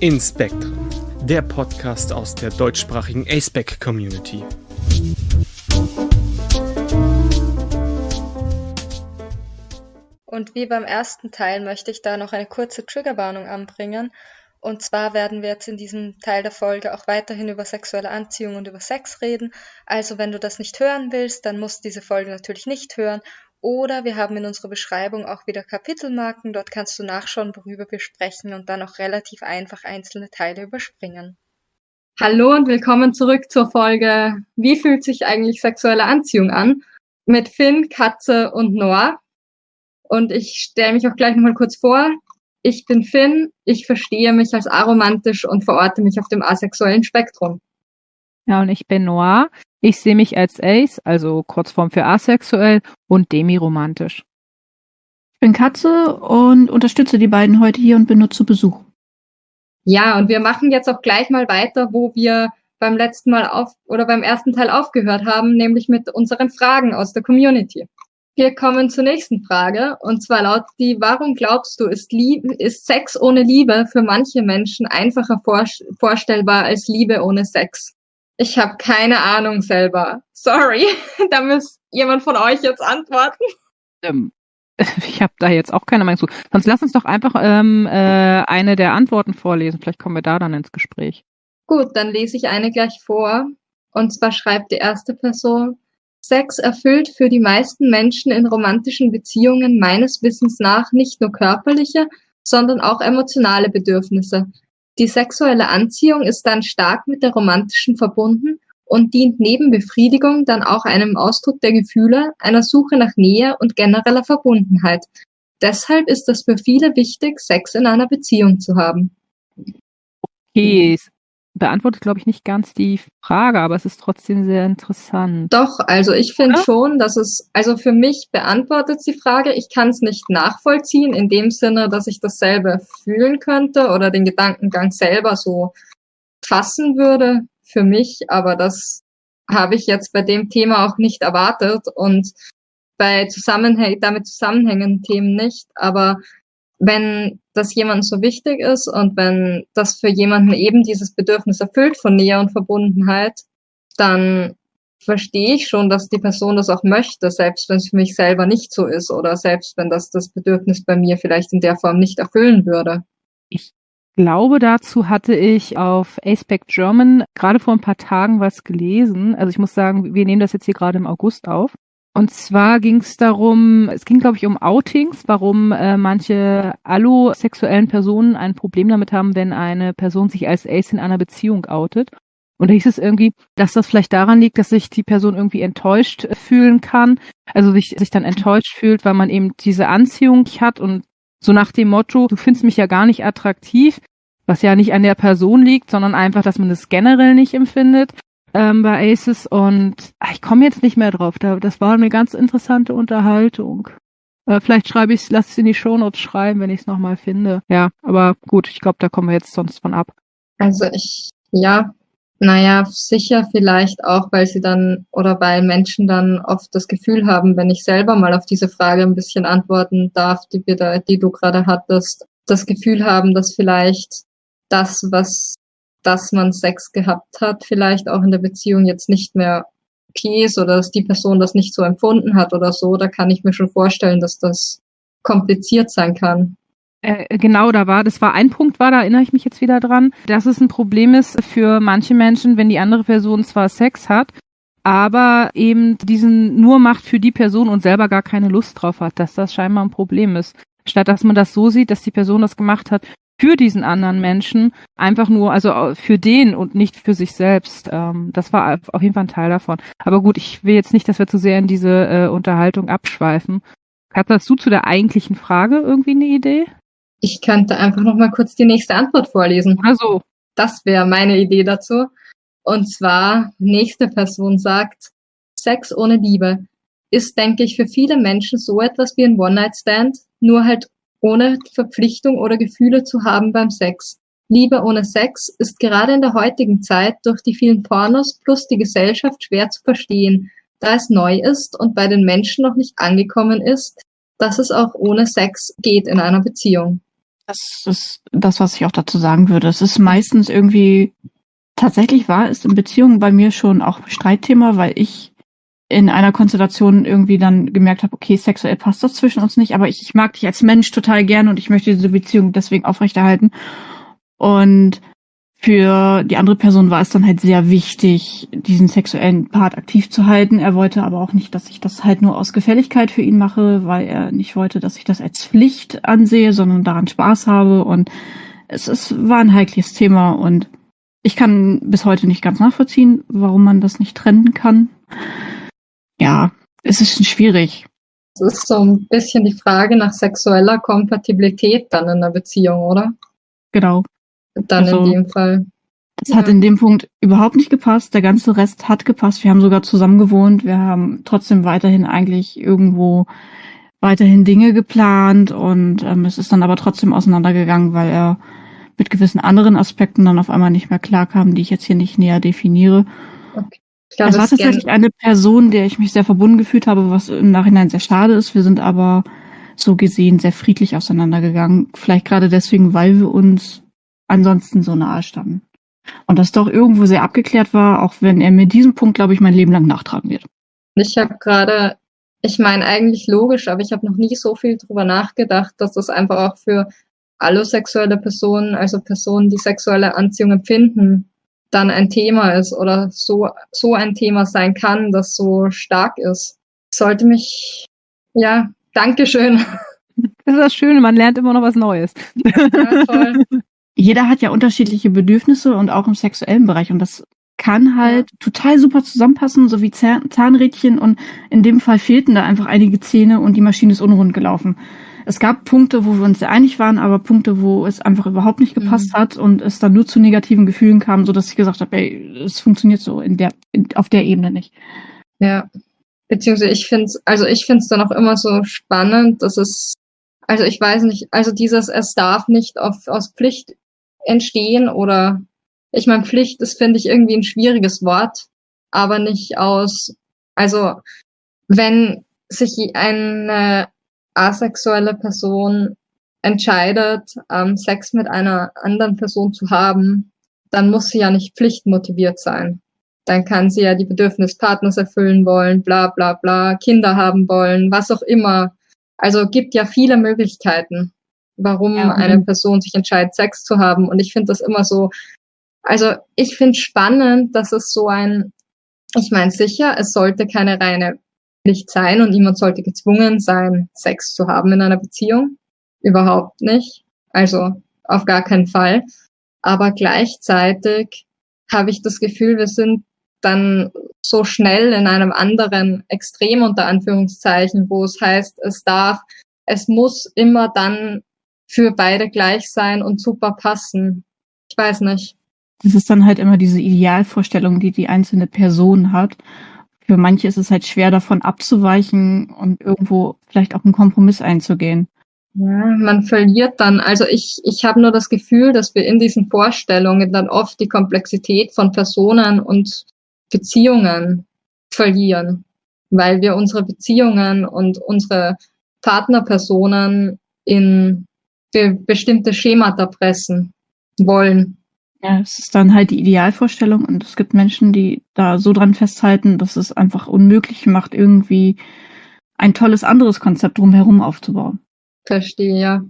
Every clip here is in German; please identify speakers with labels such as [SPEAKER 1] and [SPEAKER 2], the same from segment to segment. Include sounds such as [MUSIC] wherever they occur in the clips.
[SPEAKER 1] In Spectrum, der Podcast aus der deutschsprachigen ASPEC Community.
[SPEAKER 2] Und wie beim ersten Teil möchte ich da noch eine kurze Triggerwarnung anbringen. Und zwar werden wir jetzt in diesem Teil der Folge auch weiterhin über sexuelle Anziehung und über Sex reden. Also wenn du das nicht hören willst, dann musst du diese Folge natürlich nicht hören. Oder wir haben in unserer Beschreibung auch wieder Kapitelmarken. Dort kannst du nachschauen, worüber wir sprechen und dann auch relativ einfach einzelne Teile überspringen.
[SPEAKER 3] Hallo und willkommen zurück zur Folge Wie fühlt sich eigentlich sexuelle Anziehung an? Mit Finn, Katze und Noah. Und ich stelle mich auch gleich nochmal kurz vor. Ich bin Finn, ich verstehe mich als aromantisch und verorte mich auf dem asexuellen Spektrum.
[SPEAKER 4] Ja, und ich bin Noah. Ich sehe mich als Ace, also Kurzform für asexuell und demiromantisch.
[SPEAKER 5] Ich bin Katze und unterstütze die beiden heute hier und bin nur zu Besuch.
[SPEAKER 3] Ja, und wir machen jetzt auch gleich mal weiter, wo wir beim letzten Mal auf oder beim ersten Teil aufgehört haben, nämlich mit unseren Fragen aus der Community. Wir kommen zur nächsten Frage und zwar lautet die, warum glaubst du, ist, Liebe, ist Sex ohne Liebe für manche Menschen einfacher vorstellbar als Liebe ohne Sex? Ich habe keine Ahnung selber. Sorry, [LAUGHS] da muss jemand von euch jetzt antworten.
[SPEAKER 4] Ähm, [LAUGHS] ich habe da jetzt auch keine Meinung zu. Sonst lass uns doch einfach ähm, äh, eine der Antworten vorlesen. Vielleicht kommen wir da dann ins Gespräch.
[SPEAKER 3] Gut, dann lese ich eine gleich vor. Und zwar schreibt die erste Person, Sex erfüllt für die meisten Menschen in romantischen Beziehungen meines Wissens nach nicht nur körperliche, sondern auch emotionale Bedürfnisse. Die sexuelle Anziehung ist dann stark mit der romantischen verbunden und dient neben Befriedigung dann auch einem Ausdruck der Gefühle, einer Suche nach Nähe und genereller Verbundenheit. Deshalb ist es für viele wichtig, Sex in einer Beziehung zu haben.
[SPEAKER 4] Okay, beantwortet, glaube ich, nicht ganz die Frage, aber es ist trotzdem sehr interessant.
[SPEAKER 3] Doch, also ich finde schon, dass es, also für mich beantwortet die Frage, ich kann es nicht nachvollziehen, in dem Sinne, dass ich dasselbe fühlen könnte oder den Gedankengang selber so fassen würde für mich, aber das habe ich jetzt bei dem Thema auch nicht erwartet und bei Zusammenhäng damit zusammenhängenden Themen nicht, aber wenn das jemand so wichtig ist und wenn das für jemanden eben dieses Bedürfnis erfüllt von Nähe und Verbundenheit, dann verstehe ich schon, dass die Person das auch möchte, selbst wenn es für mich selber nicht so ist oder selbst wenn das das Bedürfnis bei mir vielleicht in der Form nicht erfüllen würde.
[SPEAKER 4] Ich glaube, dazu hatte ich auf Aspect German gerade vor ein paar Tagen was gelesen. Also ich muss sagen, wir nehmen das jetzt hier gerade im August auf. Und zwar ging es darum, es ging, glaube ich, um Outings, warum äh, manche allosexuellen Personen ein Problem damit haben, wenn eine Person sich als Ace in einer Beziehung outet. Und da hieß es irgendwie, dass das vielleicht daran liegt, dass sich die Person irgendwie enttäuscht fühlen kann, also sich, sich dann enttäuscht fühlt, weil man eben diese Anziehung hat und so nach dem Motto, du findest mich ja gar nicht attraktiv, was ja nicht an der Person liegt, sondern einfach, dass man es generell nicht empfindet ähm, bei Aces und ach, ich komme jetzt nicht mehr drauf. Da, das war eine ganz interessante Unterhaltung. Äh, vielleicht schreibe ich es, lass es in die Shownotes schreiben, wenn ich es nochmal finde. Ja, aber gut, ich glaube, da kommen wir jetzt sonst von ab.
[SPEAKER 3] Also ich, ja, naja, sicher vielleicht auch, weil sie dann oder weil Menschen dann oft das Gefühl haben, wenn ich selber mal auf diese Frage ein bisschen antworten darf, die, die du gerade hattest, das Gefühl haben, dass vielleicht das, was dass man Sex gehabt hat, vielleicht auch in der Beziehung jetzt nicht mehr okay ist oder dass die Person das nicht so empfunden hat oder so, da kann ich mir schon vorstellen, dass das kompliziert sein kann.
[SPEAKER 4] Äh, genau, da war, das war ein Punkt, war, da erinnere ich mich jetzt wieder dran, dass es ein Problem ist für manche Menschen, wenn die andere Person zwar Sex hat, aber eben diesen nur macht für die Person und selber gar keine Lust drauf hat, dass das scheinbar ein Problem ist. Statt dass man das so sieht, dass die Person das gemacht hat für diesen anderen Menschen, einfach nur, also für den und nicht für sich selbst. Ähm, das war auf jeden Fall ein Teil davon. Aber gut, ich will jetzt nicht, dass wir zu sehr in diese äh, Unterhaltung abschweifen. Hast du zu der eigentlichen Frage irgendwie eine Idee?
[SPEAKER 3] Ich könnte einfach noch mal kurz die nächste Antwort vorlesen.
[SPEAKER 4] Also,
[SPEAKER 3] Das wäre meine Idee dazu. Und zwar, nächste Person sagt, Sex ohne Liebe ist, denke ich, für viele Menschen so etwas wie ein One-Night-Stand, nur halt ohne Verpflichtung oder Gefühle zu haben beim Sex. Liebe ohne Sex ist gerade in der heutigen Zeit durch die vielen Pornos plus die Gesellschaft schwer zu verstehen, da es neu ist und bei den Menschen noch nicht angekommen ist, dass es auch ohne Sex geht in einer Beziehung.
[SPEAKER 5] Das ist das, was ich auch dazu sagen würde. Es ist meistens irgendwie, tatsächlich war es in Beziehungen bei mir schon auch Streitthema, weil ich in einer Konstellation irgendwie dann gemerkt habe, okay, sexuell passt das zwischen uns nicht, aber ich, ich mag dich als Mensch total gern und ich möchte diese Beziehung deswegen aufrechterhalten. Und für die andere Person war es dann halt sehr wichtig, diesen sexuellen Part aktiv zu halten. Er wollte aber auch nicht, dass ich das halt nur aus Gefälligkeit für ihn mache, weil er nicht wollte, dass ich das als Pflicht ansehe, sondern daran Spaß habe. Und es, es war ein heikles Thema und ich kann bis heute nicht ganz nachvollziehen, warum man das nicht trennen kann. Ja, es ist schwierig.
[SPEAKER 3] Es ist so ein bisschen die Frage nach sexueller Kompatibilität dann in der Beziehung, oder?
[SPEAKER 5] Genau.
[SPEAKER 3] Dann
[SPEAKER 5] Also,
[SPEAKER 3] in dem Fall.
[SPEAKER 5] Das hat
[SPEAKER 3] Ja.
[SPEAKER 5] in dem Punkt überhaupt nicht gepasst. Der ganze Rest hat gepasst. Wir haben sogar zusammen gewohnt. Wir haben trotzdem weiterhin eigentlich irgendwo weiterhin Dinge geplant und ähm, es ist dann aber trotzdem auseinandergegangen, weil er mit gewissen anderen Aspekten dann auf einmal nicht mehr klarkam, die ich jetzt hier nicht näher definiere.
[SPEAKER 3] Ich glaube,
[SPEAKER 5] es war tatsächlich eine Person, der ich mich sehr verbunden gefühlt habe, was im Nachhinein sehr schade ist. Wir sind aber so gesehen sehr friedlich auseinandergegangen. Vielleicht gerade deswegen, weil wir uns ansonsten so nahe standen. Und das doch irgendwo sehr abgeklärt war, auch wenn er mir diesen Punkt, glaube ich, mein Leben lang nachtragen wird.
[SPEAKER 3] Ich habe gerade, ich meine eigentlich logisch, aber ich habe noch nie so viel drüber nachgedacht, dass das einfach auch für allosexuelle Personen, also Personen, die sexuelle Anziehung empfinden, dann ein Thema ist oder so, so ein Thema sein kann, das so stark ist. Sollte mich, ja, Dankeschön. [LAUGHS]
[SPEAKER 4] Das ist das Schöne, man lernt immer noch was Neues.
[SPEAKER 3] Ja, toll. [LAUGHS]
[SPEAKER 5] Jeder hat ja unterschiedliche Bedürfnisse und auch im sexuellen Bereich. Und das kann halt total super zusammenpassen, so wie Zahn Zahnrädchen. Und in dem Fall fehlten da einfach einige Zähne und die Maschine ist unrund gelaufen. Es gab Punkte, wo wir uns sehr einig waren, aber Punkte, wo es einfach überhaupt nicht gepasst hat und es dann nur zu negativen Gefühlen kam, so dass ich gesagt habe, ey, es funktioniert so in der, in, auf der Ebene nicht.
[SPEAKER 3] Ja. Beziehungsweise ich finde es, also ich finde es dann auch immer so spannend, dass es, also ich weiß nicht, also dieses, es darf nicht auf, aus Pflicht entstehen oder, ich meine, Pflicht ist, finde ich, irgendwie ein schwieriges Wort, aber nicht aus, also wenn sich eine asexuelle Person entscheidet, ähm, Sex mit einer anderen Person zu haben, dann muss sie ja nicht pflichtmotiviert sein dann kann sie ja die Bedürfnis Partners erfüllen wollen, bla bla bla, Kinder haben wollen, was auch immer. Also gibt ja viele Möglichkeiten, warum
[SPEAKER 5] Ja,
[SPEAKER 3] eine Person sich entscheidet, Sex zu haben. Und ich finde das immer so, also ich finde spannend, dass es so ein, ich meine sicher, es sollte keine reine Pflicht sein und niemand sollte gezwungen sein, Sex zu haben in einer Beziehung. Überhaupt nicht. Also auf gar keinen Fall. Aber gleichzeitig habe ich das Gefühl, wir sind dann so schnell in einem anderen Extrem unter Anführungszeichen, wo es heißt, es darf, es muss immer dann für beide gleich sein und super passen. Ich weiß nicht.
[SPEAKER 5] Das ist dann halt immer diese Idealvorstellung, die die einzelne Person hat. Für manche ist es halt schwer davon abzuweichen und irgendwo vielleicht auch einen Kompromiss einzugehen.
[SPEAKER 3] Ja, man verliert dann, also ich, ich habe nur das Gefühl, dass wir in diesen Vorstellungen dann oft die Komplexität von Personen und Beziehungen verlieren, weil wir unsere Beziehungen und unsere Partnerpersonen in be bestimmte Schemata pressen wollen.
[SPEAKER 5] Ja, es ist dann halt die Idealvorstellung und es gibt Menschen, die da so dran festhalten, dass es einfach unmöglich macht, irgendwie ein tolles anderes Konzept drumherum aufzubauen.
[SPEAKER 3] Verstehe, ja.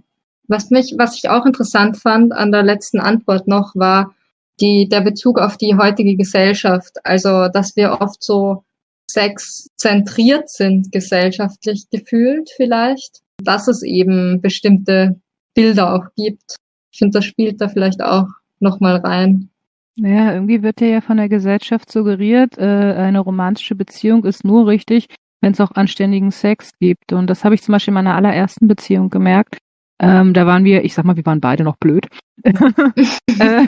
[SPEAKER 3] Was mich, was ich auch interessant fand an der letzten Antwort noch, war die, der Bezug auf die heutige Gesellschaft. Also, dass wir oft so sexzentriert sind, gesellschaftlich gefühlt vielleicht. Dass es eben bestimmte Bilder auch gibt. Ich finde, das spielt da vielleicht auch nochmal rein.
[SPEAKER 4] Naja, irgendwie wird ja von der Gesellschaft suggeriert, äh, eine romantische Beziehung ist nur richtig, wenn es auch anständigen Sex gibt. Und das habe ich zum Beispiel in meiner allerersten Beziehung gemerkt. Ähm, da waren wir, ich sag mal, wir waren beide noch blöd. [LAUGHS] Äh, [LAUGHS]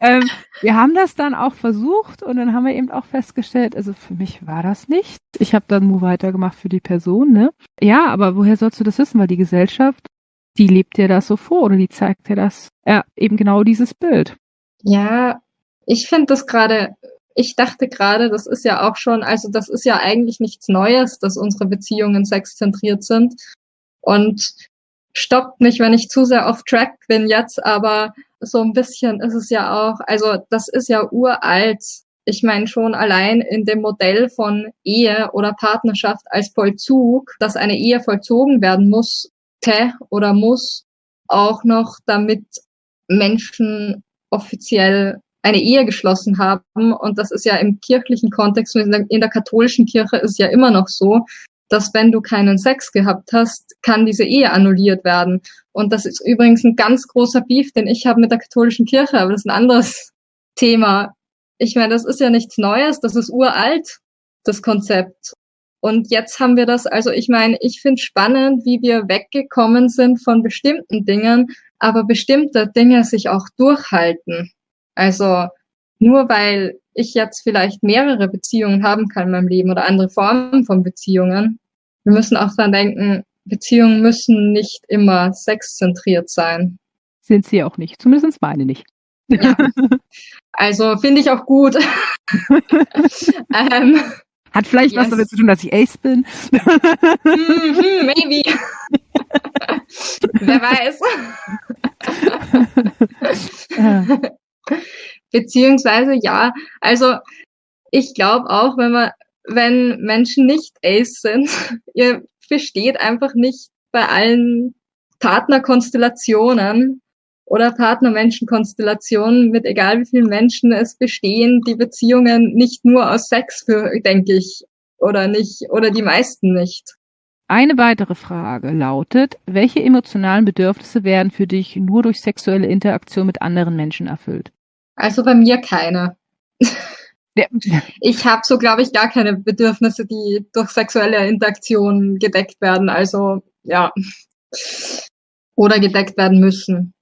[SPEAKER 4] ähm, wir haben das dann auch versucht und dann haben wir eben auch festgestellt, also für mich war das nicht. Ich habe dann nur weitergemacht für die Person, ne? Ja, aber woher sollst du das wissen? Weil die Gesellschaft, die lebt dir das so vor oder die zeigt dir das, ja, eben genau dieses Bild.
[SPEAKER 3] Ja, ich finde das gerade, ich dachte gerade, das ist ja auch schon, also das ist ja eigentlich nichts Neues, dass unsere Beziehungen sexzentriert sind. Und stoppt mich, wenn ich zu sehr off track bin jetzt, aber so ein bisschen ist es ja auch, also das ist ja uralt. Ich meine schon allein in dem Modell von Ehe oder Partnerschaft als Vollzug, dass eine Ehe vollzogen werden muss, oder muss, auch noch damit Menschen offiziell eine Ehe geschlossen haben. Und das ist ja im kirchlichen Kontext, in der, in der katholischen Kirche ist ja immer noch so, dass wenn du keinen Sex gehabt hast, kann diese Ehe annulliert werden. Und das ist übrigens ein ganz großer Beef, den ich habe mit der katholischen Kirche, aber das ist ein anderes Thema. Ich meine, das ist ja nichts Neues, das ist uralt, das Konzept. Und jetzt haben wir das, also ich meine, ich finde spannend, wie wir weggekommen sind von bestimmten Dingen, aber bestimmte Dinge sich auch durchhalten. Also nur weil ich jetzt vielleicht mehrere Beziehungen haben kann in meinem Leben oder andere Formen von Beziehungen, wir müssen auch dran denken, Beziehungen müssen nicht immer sexzentriert sein.
[SPEAKER 4] Sind sie auch nicht, zumindest meine nicht.
[SPEAKER 3] Ja. [LAUGHS] Also finde ich auch gut. [LAUGHS]
[SPEAKER 4] ähm, Hat vielleicht yes. was damit zu tun, dass ich Ace bin.
[SPEAKER 3] mm maybe. [LAUGHS] Wer weiß. Beziehungsweise ja, also ich glaube auch, wenn man, wenn Menschen nicht Ace sind, [LAUGHS] ihr besteht einfach nicht bei allen Partnerkonstellationen oder Partnermenschenkonstellationen mit egal wie vielen Menschen es bestehen, die Beziehungen nicht nur aus Sex für, denke ich, oder nicht, oder die meisten nicht.
[SPEAKER 4] Eine weitere Frage lautet, welche emotionalen Bedürfnisse werden für dich nur durch sexuelle Interaktion mit anderen Menschen erfüllt?
[SPEAKER 3] Also bei mir keine. Ja. [LAUGHS] Ich habe so, glaube ich, gar keine Bedürfnisse, die durch sexuelle Interaktion gedeckt werden. Also ja. Oder gedeckt werden müssen.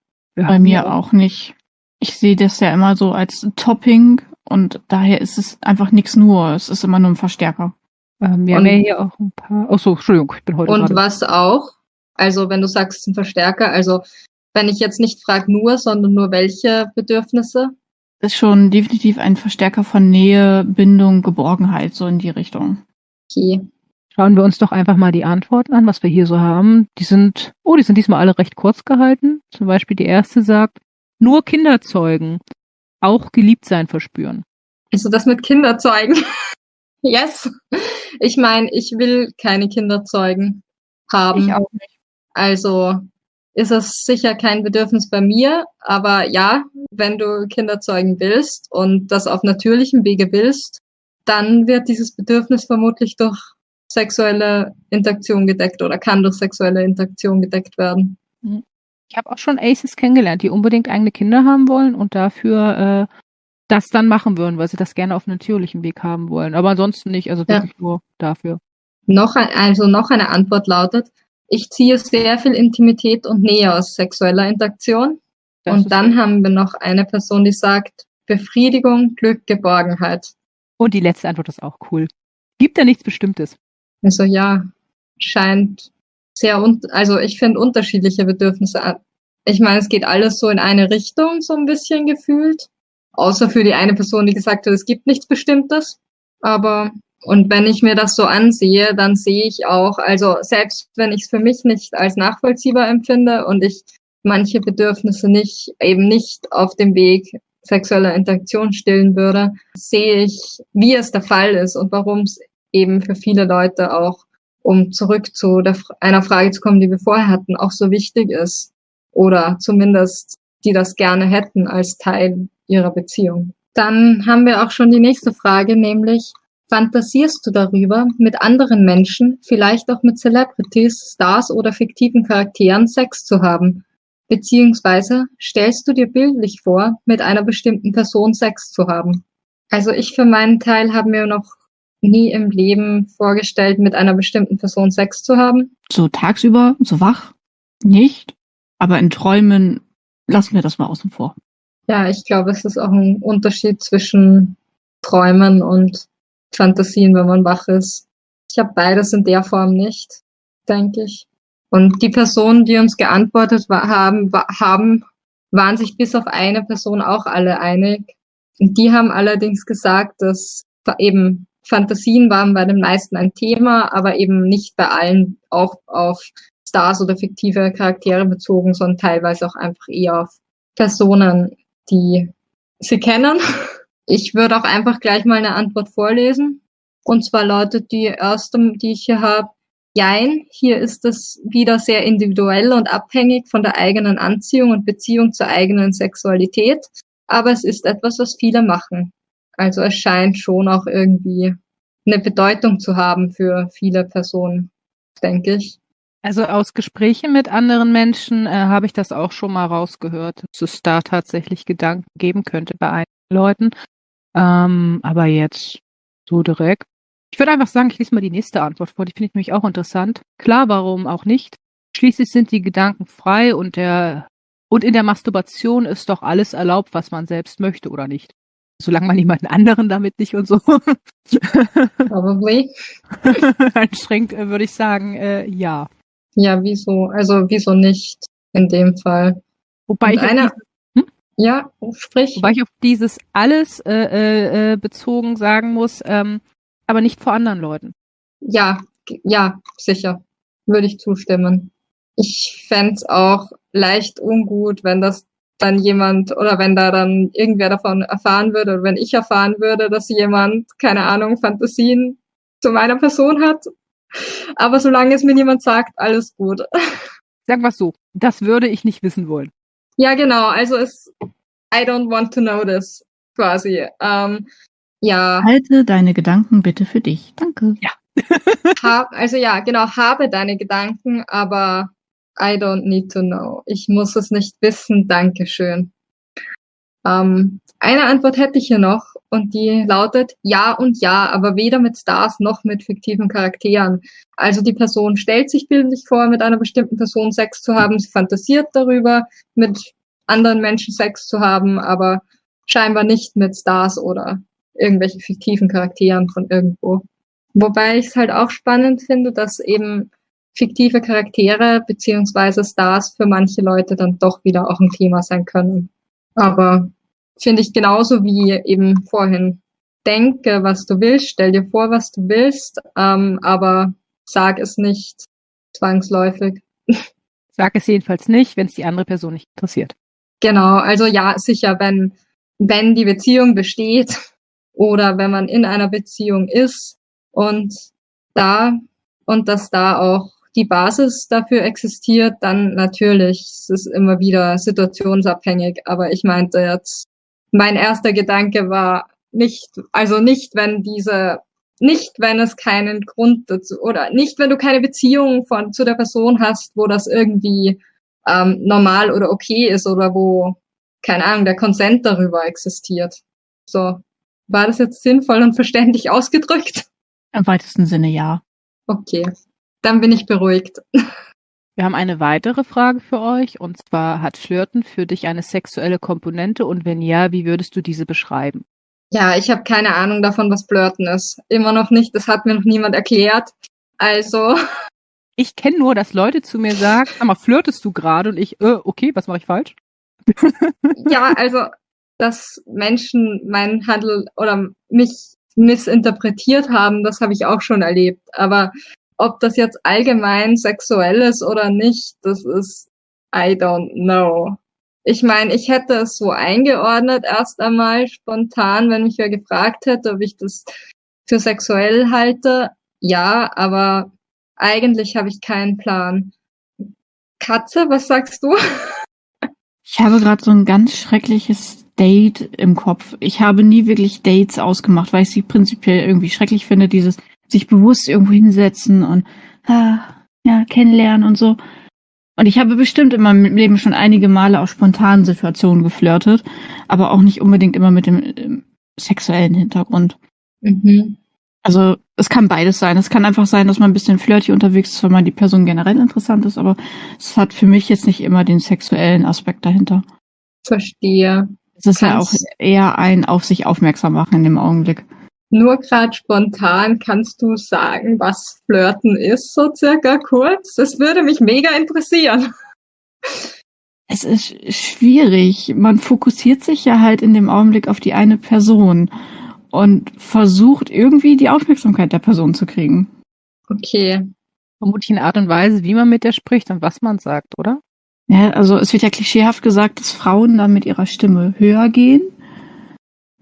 [SPEAKER 5] Bei mir auch nicht. Ich sehe das ja immer so als Topping und daher ist es einfach nichts nur. Es ist immer nur ein Verstärker.
[SPEAKER 4] Ähm, wir und, haben ja hier auch ein paar. Achso, Entschuldigung, ich bin heute.
[SPEAKER 3] Und gerade. was auch? Also, wenn du sagst, ein Verstärker, also wenn ich jetzt nicht frage nur, sondern nur welche Bedürfnisse?
[SPEAKER 5] Ist schon definitiv ein Verstärker von Nähe, Bindung, Geborgenheit, so in die Richtung.
[SPEAKER 3] Okay.
[SPEAKER 4] Schauen wir uns doch einfach mal die Antworten an, was wir hier so haben. Die sind, oh, die sind diesmal alle recht kurz gehalten. Zum Beispiel die erste sagt, nur Kinder zeugen, auch geliebt sein verspüren.
[SPEAKER 3] Also das mit Kinder zeugen. [LAUGHS] yes. Ich meine, ich will keine Kinder zeugen haben.
[SPEAKER 5] Ich auch nicht.
[SPEAKER 3] Also ist es sicher kein Bedürfnis bei mir, aber ja, wenn du Kinder zeugen willst und das auf natürlichem Wege willst, dann wird dieses Bedürfnis vermutlich durch sexuelle Interaktion gedeckt oder kann durch sexuelle Interaktion gedeckt werden.
[SPEAKER 4] Mhm. Ich habe auch schon Aces kennengelernt, die unbedingt eigene Kinder haben wollen und dafür äh, das dann machen würden, weil sie das gerne auf natürlichem Weg haben wollen. Aber ansonsten nicht, also wirklich ja. nur dafür.
[SPEAKER 3] Noch ein, also noch eine Antwort lautet, ich ziehe sehr viel Intimität und Nähe aus sexueller Interaktion. Das und dann gut. haben wir noch eine Person, die sagt, Befriedigung, Glück, Geborgenheit.
[SPEAKER 4] Und die letzte Antwort ist auch cool. Gibt da nichts Bestimmtes?
[SPEAKER 3] Also ja, scheint sehr, un also ich finde unterschiedliche Bedürfnisse. Ich meine, es geht alles so in eine Richtung, so ein bisschen gefühlt. Außer für die eine Person, die gesagt hat, es gibt nichts Bestimmtes. Aber, und wenn ich mir das so ansehe, dann sehe ich auch, also selbst wenn ich es für mich nicht als nachvollziehbar empfinde und ich manche Bedürfnisse nicht, eben nicht auf dem Weg sexueller Interaktion stillen würde, sehe ich, wie es der Fall ist und warum es eben für viele Leute auch, um zurück zu der, einer Frage zu kommen, die wir vorher hatten, auch so wichtig ist. Oder zumindest die das gerne hätten als Teil ihrer Beziehung. Dann haben wir auch schon die nächste Frage, nämlich, fantasierst du darüber, mit anderen Menschen, vielleicht auch mit Celebrities, Stars oder fiktiven Charakteren Sex zu haben? Beziehungsweise stellst du dir bildlich vor, mit einer bestimmten Person Sex zu haben? Also ich für meinen Teil habe mir noch nie im Leben vorgestellt, mit einer bestimmten Person Sex zu haben.
[SPEAKER 5] So tagsüber, so wach? Nicht. Aber in Träumen lassen wir das mal außen vor.
[SPEAKER 3] Ja, ich glaube, es ist auch ein Unterschied zwischen Träumen und Fantasien, wenn man wach ist. Ich habe beides in der Form nicht, denke ich. Und die Personen, die uns geantwortet haben, haben, waren sich bis auf eine Person auch alle einig. Und die haben allerdings gesagt, dass eben Fantasien waren bei den meisten ein Thema, aber eben nicht bei allen auch auf Stars oder fiktive Charaktere bezogen, sondern teilweise auch einfach eher auf Personen, die sie kennen. [LAUGHS] Ich würde auch einfach gleich mal eine Antwort vorlesen. Und zwar lautet die erste, die ich hier habe, Jein, hier ist es wieder sehr individuell und abhängig von der eigenen Anziehung und Beziehung zur eigenen Sexualität, aber es ist etwas, was viele machen. Also es scheint schon auch irgendwie eine Bedeutung zu haben für viele Personen, denke ich.
[SPEAKER 4] Also aus Gesprächen mit anderen Menschen äh, habe ich das auch schon mal rausgehört, dass es da tatsächlich Gedanken geben könnte bei einigen Leuten. Ähm, aber jetzt so direkt. Ich würde einfach sagen, ich lese mal die nächste Antwort vor. Die finde ich nämlich auch interessant. Klar, warum auch nicht? Schließlich sind die Gedanken frei und der und in der Masturbation ist doch alles erlaubt, was man selbst möchte oder nicht. Solange man jemanden anderen damit nicht und so. [LAUGHS]
[SPEAKER 3] Probably.
[SPEAKER 4] Einschränkt, äh, würde ich sagen, äh, ja.
[SPEAKER 3] Ja, wieso? Also wieso nicht in dem Fall?
[SPEAKER 4] Wobei ich,
[SPEAKER 3] eine,
[SPEAKER 4] hm?
[SPEAKER 3] ja, sprich.
[SPEAKER 4] Wobei ich auf dieses alles äh, äh, äh, bezogen sagen muss, ähm, aber nicht vor anderen Leuten.
[SPEAKER 3] Ja, ja, sicher. Würde ich zustimmen. Ich fände auch leicht ungut, wenn das dann jemand oder wenn da dann irgendwer davon erfahren würde oder wenn ich erfahren würde, dass jemand, keine Ahnung, Fantasien zu meiner Person hat. Aber solange es mir niemand sagt, alles gut. [LAUGHS]
[SPEAKER 4] Sag was so, das würde ich nicht wissen wollen.
[SPEAKER 3] Ja, genau. Also es, I don't want to know this, quasi. Ähm, ja.
[SPEAKER 5] Halte deine Gedanken bitte für dich. Danke.
[SPEAKER 4] Ja.
[SPEAKER 3] hab, also ja, genau, habe deine Gedanken, aber I don't need to know. Ich muss es nicht wissen. Dankeschön. Ähm, eine Antwort hätte ich hier noch und die lautet ja und ja, aber weder mit Stars noch mit fiktiven Charakteren. Also die Person stellt sich bildlich vor, mit einer bestimmten Person Sex zu haben, sie fantasiert darüber, mit anderen Menschen Sex zu haben, aber scheinbar nicht mit Stars oder irgendwelchen fiktiven Charakteren von irgendwo. Wobei ich es halt auch spannend finde, dass eben fiktive Charaktere beziehungsweise Stars für manche Leute dann doch wieder auch ein Thema sein können. Aber finde ich genauso wie eben vorhin. Denke, was du willst, stell dir vor, was du willst, ähm, aber sag es nicht zwangsläufig. [LAUGHS]
[SPEAKER 4] Sag es jedenfalls nicht, wenn es die andere Person nicht interessiert.
[SPEAKER 3] Genau, also ja, sicher, wenn, wenn die Beziehung besteht oder wenn man in einer Beziehung ist und da und dass da auch die Basis dafür existiert, dann natürlich, es ist immer wieder situationsabhängig. Aber ich meinte jetzt, mein erster Gedanke war nicht, also nicht, wenn diese, nicht, wenn es keinen Grund dazu, oder nicht, wenn du keine Beziehung von, zu der Person hast, wo das irgendwie ähm, normal oder okay ist oder wo, keine Ahnung, der Konsent darüber existiert. So. War das jetzt sinnvoll und verständlich [LAUGHS] ausgedrückt?
[SPEAKER 5] Im weitesten Sinne ja.
[SPEAKER 3] Okay. Dann bin ich beruhigt.
[SPEAKER 4] Wir haben eine weitere Frage für euch und zwar hat Flirten für dich eine sexuelle Komponente und wenn ja, wie würdest du diese beschreiben?
[SPEAKER 3] Ja, ich habe keine Ahnung davon, was Flirten ist. Immer noch nicht, das hat mir noch niemand erklärt. Also.
[SPEAKER 4] Ich kenne nur, dass Leute zu mir sagen, sag mal, flirtest du gerade und ich, äh, okay, was mache ich falsch? [LAUGHS]
[SPEAKER 3] ja, also, dass Menschen meinen Handel oder mich missinterpretiert haben, das habe ich auch schon erlebt. Aber ob das jetzt allgemein sexuell ist oder nicht, das ist, I don't know. Ich meine, ich hätte es so eingeordnet erst einmal spontan, wenn mich wer gefragt hätte, ob ich das für sexuell halte. Ja, aber eigentlich habe ich keinen Plan. Katze, was sagst du?
[SPEAKER 5] Ich habe gerade so ein ganz schreckliches Date im Kopf. Ich habe nie wirklich Dates ausgemacht, weil ich sie prinzipiell irgendwie schrecklich finde, dieses sich bewusst irgendwo hinsetzen und ah, ja, kennenlernen und so. Und ich habe bestimmt in meinem Leben schon einige Male aus spontanen Situationen geflirtet, aber auch nicht unbedingt immer mit dem, dem sexuellen Hintergrund. Mhm. Also es kann beides sein. Es kann einfach sein, dass man ein bisschen flirty unterwegs ist, wenn man die Person generell interessant ist, aber es hat für mich jetzt nicht immer den sexuellen Aspekt dahinter.
[SPEAKER 3] Verstehe.
[SPEAKER 5] Es ist ja auch eher ein auf sich aufmerksam machen in dem Augenblick.
[SPEAKER 3] Nur gerade spontan kannst du sagen, was Flirten ist, so circa kurz? Das würde mich mega interessieren.
[SPEAKER 5] Es ist schwierig. Man fokussiert sich ja halt in dem Augenblick auf die eine Person und versucht irgendwie die Aufmerksamkeit der Person zu kriegen.
[SPEAKER 3] Okay.
[SPEAKER 4] Vermutlich eine Art und Weise, wie man mit der spricht und was man sagt, oder?
[SPEAKER 5] Ja, also es wird ja klischeehaft gesagt, dass Frauen dann mit ihrer Stimme höher gehen.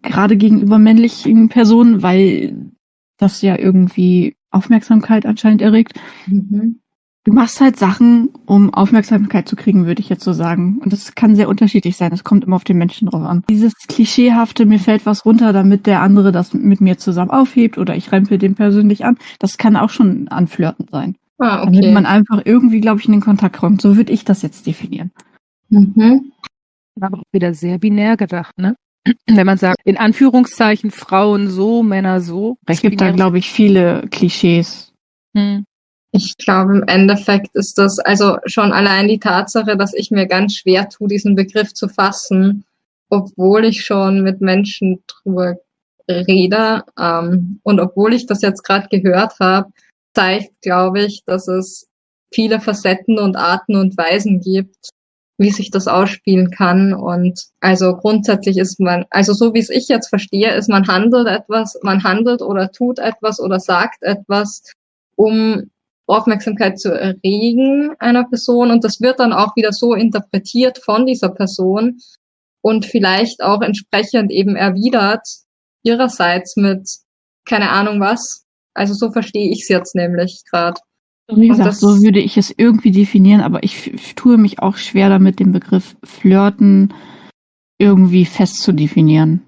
[SPEAKER 5] Gerade gegenüber männlichen Personen, weil das ja irgendwie Aufmerksamkeit anscheinend erregt.
[SPEAKER 3] Mhm.
[SPEAKER 5] Du machst halt Sachen, um Aufmerksamkeit zu kriegen, würde ich jetzt so sagen. Und das kann sehr unterschiedlich sein. Das kommt immer auf den Menschen drauf an. Dieses klischeehafte, mir fällt was runter, damit der andere das mit mir zusammen aufhebt oder ich rempel den persönlich an, das kann auch schon anflirten sein.
[SPEAKER 3] Ah,
[SPEAKER 5] Damit
[SPEAKER 3] okay.
[SPEAKER 5] man einfach irgendwie, glaube ich, in den Kontakt kommt. So würde ich das jetzt definieren.
[SPEAKER 3] Mhm.
[SPEAKER 4] Aber auch wieder sehr binär gedacht, ne? Wenn man sagt, in Anführungszeichen Frauen so, Männer so.
[SPEAKER 5] Es gibt da, glaube ich, viele Klischees.
[SPEAKER 4] Hm.
[SPEAKER 3] Ich glaube, im Endeffekt ist das also schon allein die Tatsache, dass ich mir ganz schwer tue, diesen Begriff zu fassen, obwohl ich schon mit Menschen drüber rede ähm, und obwohl ich das jetzt gerade gehört habe, zeigt, glaube ich, dass es viele Facetten und Arten und Weisen gibt, wie sich das ausspielen kann. Und also grundsätzlich ist man, also so wie es ich jetzt verstehe, ist man handelt etwas, man handelt oder tut etwas oder sagt etwas, um Aufmerksamkeit zu erregen einer Person und das wird dann auch wieder so interpretiert von dieser Person und vielleicht auch entsprechend eben erwidert ihrerseits mit keine Ahnung was. Also so verstehe ich es jetzt nämlich gerade.
[SPEAKER 5] Wie gesagt,
[SPEAKER 3] das-
[SPEAKER 5] so würde ich es irgendwie definieren, aber ich, ich tue mich auch schwer damit, den Begriff Flirten irgendwie fest zu definieren.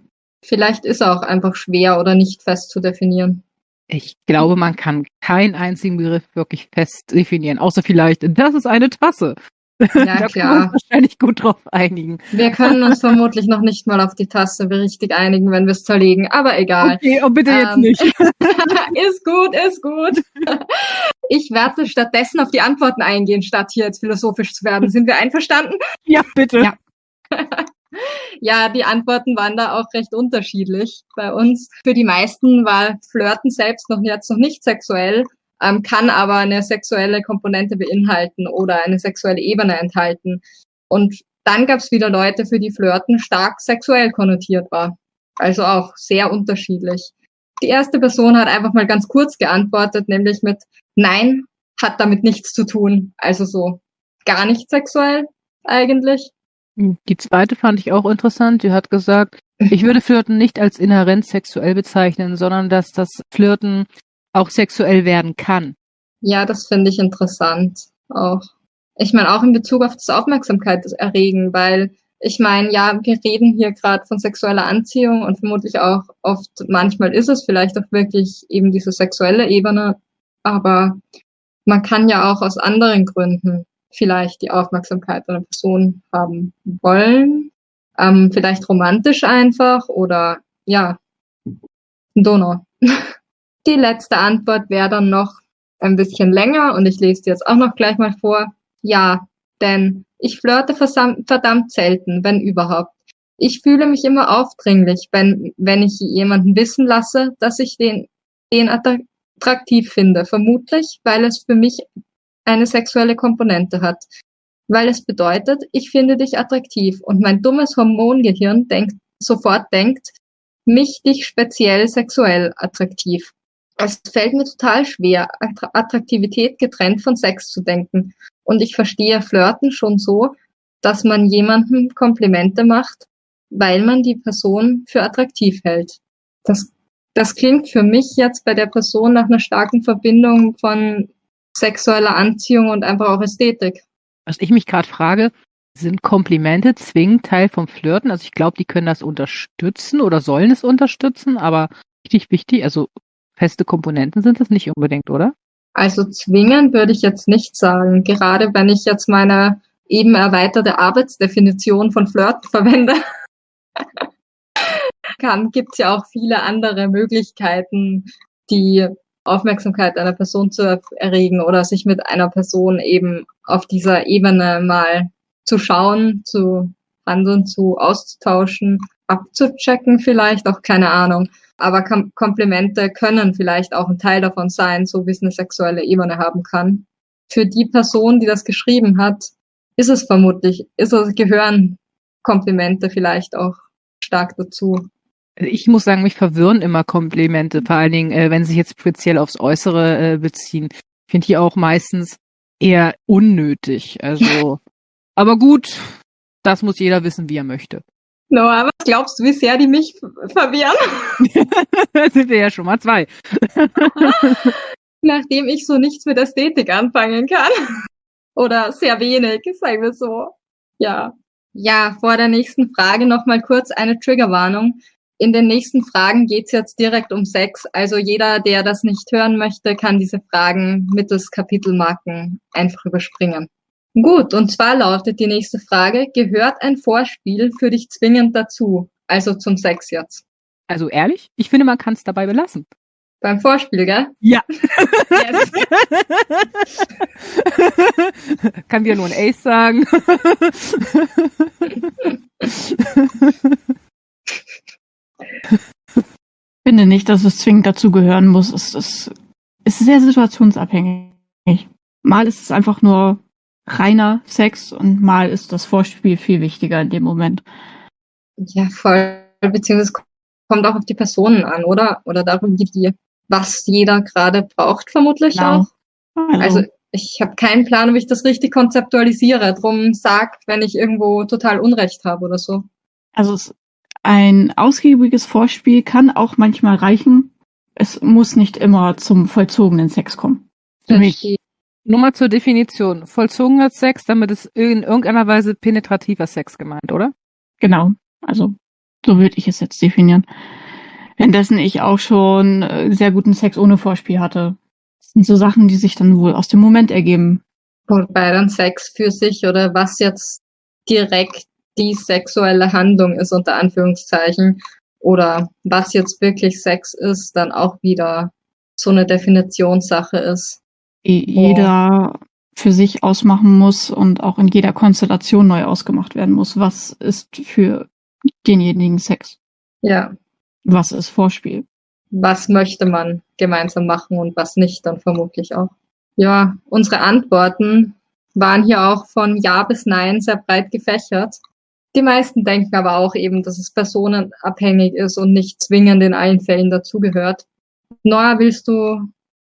[SPEAKER 3] Vielleicht ist er auch einfach schwer oder nicht fest zu definieren.
[SPEAKER 4] Ich glaube, man kann keinen einzigen Begriff wirklich fest definieren, außer vielleicht, das ist eine Tasse.
[SPEAKER 3] Ja, [LAUGHS]
[SPEAKER 4] da
[SPEAKER 3] klar.
[SPEAKER 4] uns wahrscheinlich gut drauf einigen.
[SPEAKER 3] Wir können uns vermutlich noch nicht mal auf die Tasse richtig einigen, wenn wir es zerlegen, aber egal.
[SPEAKER 4] Okay, oh bitte jetzt
[SPEAKER 3] Ähm,
[SPEAKER 4] nicht. [LAUGHS]
[SPEAKER 3] ist gut, ist gut. Ich werde stattdessen auf die Antworten eingehen, statt hier jetzt philosophisch zu werden. Sind wir einverstanden? [LAUGHS]
[SPEAKER 4] Ja, bitte.
[SPEAKER 5] Ja. [LAUGHS]
[SPEAKER 3] Ja, die Antworten waren da auch recht unterschiedlich bei uns. Für die meisten war Flirten selbst noch jetzt noch nicht sexuell, ähm, kann aber eine sexuelle Komponente beinhalten oder eine sexuelle Ebene enthalten. Und dann gab es wieder Leute, für die Flirten stark sexuell konnotiert war. Also auch sehr unterschiedlich. Die erste Person hat einfach mal ganz kurz geantwortet, nämlich mit Nein, hat damit nichts zu tun. Also so gar nicht sexuell eigentlich.
[SPEAKER 4] Die zweite fand ich auch interessant. Die hat gesagt, ich würde Flirten nicht als inhärent sexuell bezeichnen, sondern dass das Flirten auch sexuell werden kann.
[SPEAKER 3] Ja, das finde ich interessant auch. Ich meine auch in Bezug auf das Aufmerksamkeit erregen, weil ich meine, ja, wir reden hier gerade von sexueller Anziehung und vermutlich auch oft, manchmal ist es vielleicht auch wirklich eben diese sexuelle Ebene, aber man kann ja auch aus anderen Gründen vielleicht die Aufmerksamkeit einer Person haben wollen, ähm, vielleicht romantisch einfach oder ja, Donau. [LAUGHS] Die letzte Antwort wäre dann noch ein bisschen länger und ich lese die jetzt auch noch gleich mal vor. Ja, denn ich flirte verdammt selten, wenn überhaupt. Ich fühle mich immer aufdringlich, wenn, wenn ich jemanden wissen lasse, dass ich den, den attraktiv finde. Vermutlich, weil es für mich eine sexuelle Komponente hat. Weil es bedeutet, ich finde dich attraktiv und mein dummes Hormongehirn denkt, sofort denkt, mich dich speziell sexuell attraktiv. Es fällt mir total schwer, Attra- Attraktivität getrennt von Sex zu denken. Und ich verstehe Flirten schon so, dass man jemandem Komplimente macht, weil man die Person für attraktiv hält. Das, das klingt für mich jetzt bei der Person nach einer starken Verbindung von sexueller Anziehung und einfach auch Ästhetik.
[SPEAKER 4] Was ich mich gerade frage, sind Komplimente zwingend Teil vom Flirten? Also ich glaube, die können das unterstützen oder sollen es unterstützen, aber richtig wichtig, also feste Komponenten sind das nicht unbedingt, oder?
[SPEAKER 3] Also zwingen würde ich jetzt nicht sagen, gerade wenn ich jetzt meine eben erweiterte Arbeitsdefinition von Flirten verwende. [LAUGHS] kann, gibt's ja auch viele andere Möglichkeiten, die Aufmerksamkeit einer Person zu er- erregen oder sich mit einer Person eben auf dieser Ebene mal zu schauen, zu handeln, zu auszutauschen, abzuchecken vielleicht, auch keine Ahnung. Aber Kom Komplimente können vielleicht auch ein Teil davon sein, so wie es eine sexuelle Ebene haben kann. Für die Person, die das geschrieben hat, ist es vermutlich, ist es, gehören Komplimente vielleicht auch stark dazu.
[SPEAKER 4] Ich muss sagen, mich verwirren immer Komplimente, vor allen Dingen, äh, wenn sie sich jetzt speziell aufs Äußere äh, beziehen. Ich finde die auch meistens eher unnötig. Also, [LAUGHS] aber gut, das muss jeder wissen, wie er möchte.
[SPEAKER 3] Noah, was glaubst du, wie sehr die mich verwirren?
[SPEAKER 4] da [LAUGHS] sind wir ja schon mal zwei. [LAUGHS]
[SPEAKER 3] Nachdem ich so nichts mit Ästhetik anfangen kann. Oder sehr wenig, sagen wir so. Ja. Ja, vor der nächsten Frage nochmal kurz eine Triggerwarnung. In den nächsten Fragen geht's jetzt direkt um Sex. Also jeder, der das nicht hören möchte, kann diese Fragen mittels Kapitelmarken einfach überspringen. Gut, und zwar lautet die nächste Frage, gehört ein Vorspiel für dich zwingend dazu? Also zum Sex jetzt.
[SPEAKER 4] Also ehrlich, ich finde, man kann es dabei belassen.
[SPEAKER 3] Beim Vorspiel, gell?
[SPEAKER 4] Ja. Yes. [LAUGHS] kann wieder nur ein Ace sagen. [LAUGHS]
[SPEAKER 5] Ich finde nicht, dass es zwingend dazugehören muss. Es ist, es ist sehr situationsabhängig. Mal ist es einfach nur reiner Sex und mal ist das Vorspiel viel wichtiger in dem Moment.
[SPEAKER 3] Ja, voll. Beziehungsweise kommt auch auf die Personen an, oder? Oder darum, wie die, was jeder gerade braucht, vermutlich genau. auch. Also, also ich habe keinen Plan, wie ich das richtig konzeptualisiere. Drum sag, wenn ich irgendwo total Unrecht habe oder so.
[SPEAKER 5] Also es, ein ausgiebiges Vorspiel kann auch manchmal reichen. Es muss nicht immer zum vollzogenen Sex kommen.
[SPEAKER 4] Für mich nur mal zur Definition. Vollzogener Sex, damit ist in irgendeiner Weise penetrativer Sex gemeint, oder?
[SPEAKER 5] Genau. Also, so würde ich es jetzt definieren. Währenddessen ich auch schon äh, sehr guten Sex ohne Vorspiel hatte. Das sind so Sachen, die sich dann wohl aus dem Moment ergeben.
[SPEAKER 3] Wobei dann Sex für sich oder was jetzt direkt die sexuelle Handlung ist, unter Anführungszeichen, oder was jetzt wirklich Sex ist, dann auch wieder so eine Definitionssache ist
[SPEAKER 5] jeder oh. für sich ausmachen muss und auch in jeder Konstellation neu ausgemacht werden muss. Was ist für denjenigen Sex?
[SPEAKER 3] Ja.
[SPEAKER 5] Was ist Vorspiel?
[SPEAKER 3] Was möchte man gemeinsam machen und was nicht, dann vermutlich auch. Ja, unsere Antworten waren hier auch von Ja bis Nein sehr breit gefächert. Die meisten denken aber auch eben, dass es personenabhängig ist und nicht zwingend in allen Fällen dazugehört. Noah, willst du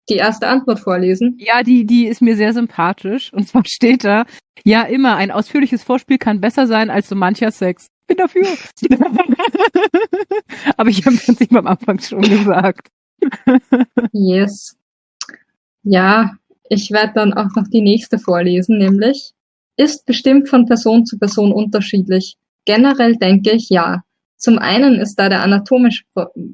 [SPEAKER 3] die erste Antwort vorlesen?
[SPEAKER 4] Ja, die, die ist mir sehr sympathisch. Und zwar steht da, ja immer, ein ausführliches Vorspiel kann besser sein als so mancher Sex. Bin dafür. [LAUGHS] Aber ich habe es Prinzip am Anfang schon gesagt.
[SPEAKER 3] yes. Ja, ich werde dann auch noch die nächste vorlesen, nämlich ist bestimmt von Person zu Person unterschiedlich. Generell denke ich ja. Zum einen ist da der anatomische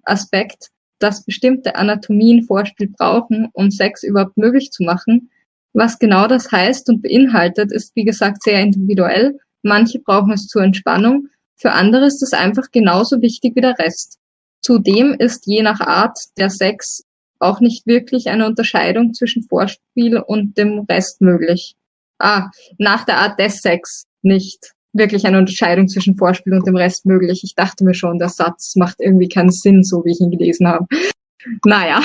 [SPEAKER 3] Aspekt, dass bestimmte Anatomien Vorspiel brauchen, um Sex überhaupt möglich zu machen. Was genau das heißt und beinhaltet, ist wie gesagt sehr individuell. Manche brauchen es zur Entspannung, für andere ist es einfach genauso wichtig wie der Rest. Zudem ist je nach Art der Sex auch nicht wirklich eine Unterscheidung zwischen Vorspiel und dem Rest möglich. Ah, nach der Art des Sex nicht wirklich eine Unterscheidung zwischen Vorspiel und dem Rest möglich. Ich dachte mir schon, der Satz macht irgendwie keinen Sinn, so wie ich ihn gelesen habe. Naja.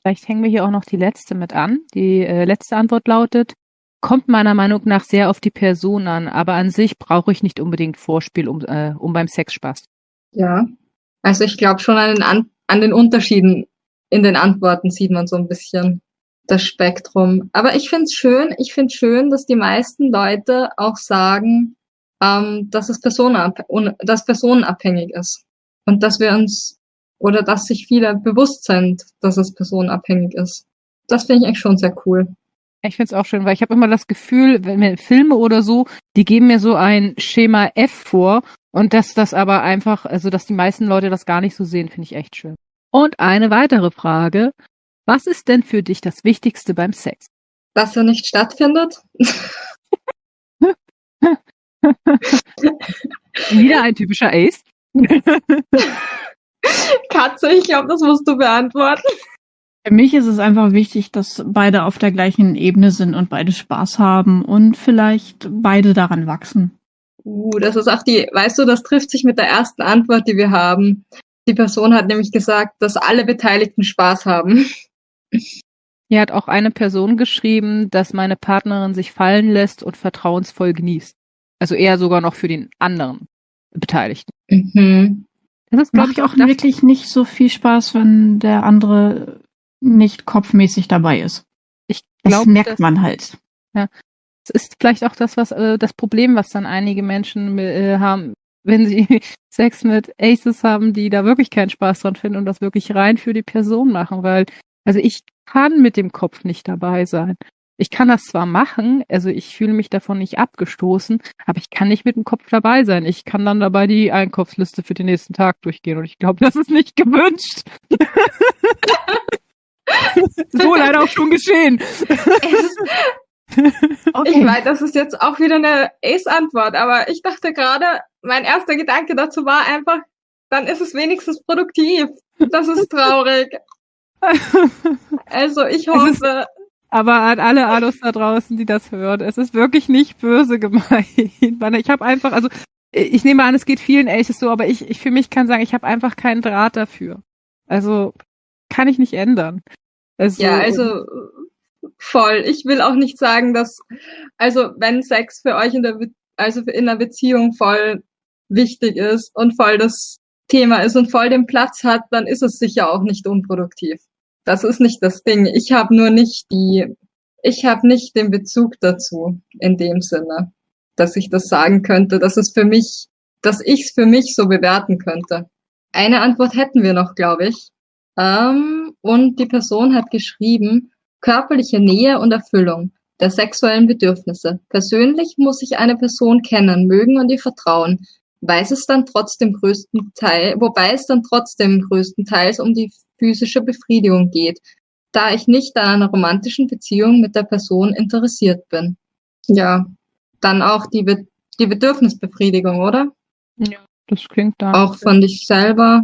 [SPEAKER 4] Vielleicht hängen wir hier auch noch die letzte mit an. Die äh, letzte Antwort lautet, kommt meiner Meinung nach sehr auf die Person an, aber an sich brauche ich nicht unbedingt Vorspiel, um, äh, um beim Sex Spaß.
[SPEAKER 3] Ja, also ich glaube schon an den, an, an den Unterschieden in den Antworten sieht man so ein bisschen das Spektrum. Aber ich finde es schön, ich finde schön, dass die meisten Leute auch sagen, ähm, dass es personenab dass personenabhängig ist. Und dass wir uns, oder dass sich viele bewusst sind, dass es personenabhängig ist. Das finde ich eigentlich schon sehr cool.
[SPEAKER 4] Ich finde es auch schön, weil ich habe immer das Gefühl, wenn mir Filme oder so, die geben mir so ein Schema F vor und dass das aber einfach, also dass die meisten Leute das gar nicht so sehen, finde ich echt schön. Und eine weitere Frage. Was ist denn für dich das Wichtigste beim Sex?
[SPEAKER 3] Dass er nicht stattfindet. [LAUGHS]
[SPEAKER 4] Wieder ein typischer Ace. [LAUGHS]
[SPEAKER 3] Katze, ich glaube, das musst du beantworten.
[SPEAKER 5] Für mich ist es einfach wichtig, dass beide auf der gleichen Ebene sind und beide Spaß haben und vielleicht beide daran wachsen.
[SPEAKER 3] Uh, das ist auch die, weißt du, das trifft sich mit der ersten Antwort, die wir haben. Die Person hat nämlich gesagt, dass alle Beteiligten Spaß haben.
[SPEAKER 4] Hier hat auch eine Person geschrieben, dass meine Partnerin sich fallen lässt und vertrauensvoll genießt. Also eher sogar noch für den anderen Beteiligten.
[SPEAKER 5] Mhm. Das ist, glaube ich, auch wirklich nicht so viel Spaß, wenn der andere nicht kopfmäßig dabei ist.
[SPEAKER 4] Ich
[SPEAKER 5] Das
[SPEAKER 4] glaube,
[SPEAKER 5] merkt man halt.
[SPEAKER 4] Es ist vielleicht auch das, was äh, das Problem, was dann einige Menschen äh, haben, wenn sie [LAUGHS] Sex mit Aces haben, die da wirklich keinen Spaß dran finden und das wirklich rein für die Person machen, weil also ich kann mit dem Kopf nicht dabei sein. Ich kann das zwar machen, also ich fühle mich davon nicht abgestoßen, aber ich kann nicht mit dem Kopf dabei sein. Ich kann dann dabei die Einkaufsliste für den nächsten Tag durchgehen und ich glaube, [LAUGHS] das ist nicht gewünscht. [LAUGHS] so leider auch schon geschehen. [LAUGHS]
[SPEAKER 3] Ich weiß, das ist jetzt auch wieder eine Ace-Antwort, aber ich dachte gerade, mein erster Gedanke dazu war einfach, dann ist es wenigstens produktiv. Das ist traurig. [LAUGHS] Also ich hoffe,
[SPEAKER 4] Aber an alle Ados da draußen, die das hören, es ist wirklich nicht böse gemeint. Ich habe einfach, also ich nehme an, es geht vielen Aces so, aber ich, ich für mich kann sagen, ich habe einfach keinen Draht dafür. Also kann ich nicht ändern. Also,
[SPEAKER 3] ja, also voll. Ich will auch nicht sagen, dass, also wenn Sex für euch in der, also in einer Beziehung voll wichtig ist und voll das Thema ist und voll den Platz hat, dann ist es sicher auch nicht unproduktiv. Das ist nicht das Ding. Ich habe nur nicht die, ich habe nicht den Bezug dazu in dem Sinne, dass ich das sagen könnte, dass es für mich, dass ich es für mich so bewerten könnte. Eine Antwort hätten wir noch, glaube ich. Ähm, und die Person hat geschrieben, körperliche Nähe und Erfüllung der sexuellen Bedürfnisse. Persönlich muss ich eine Person kennen, mögen und ihr vertrauen. Weiß es dann trotzdem größten Teil, wobei es dann trotzdem größtenteils um die physische Befriedigung geht, da ich nicht an einer romantischen Beziehung mit der Person interessiert bin. Ja, dann auch die, Be die Bedürfnisbefriedigung, oder?
[SPEAKER 4] ja, das klingt da.
[SPEAKER 3] Auch von dich selber.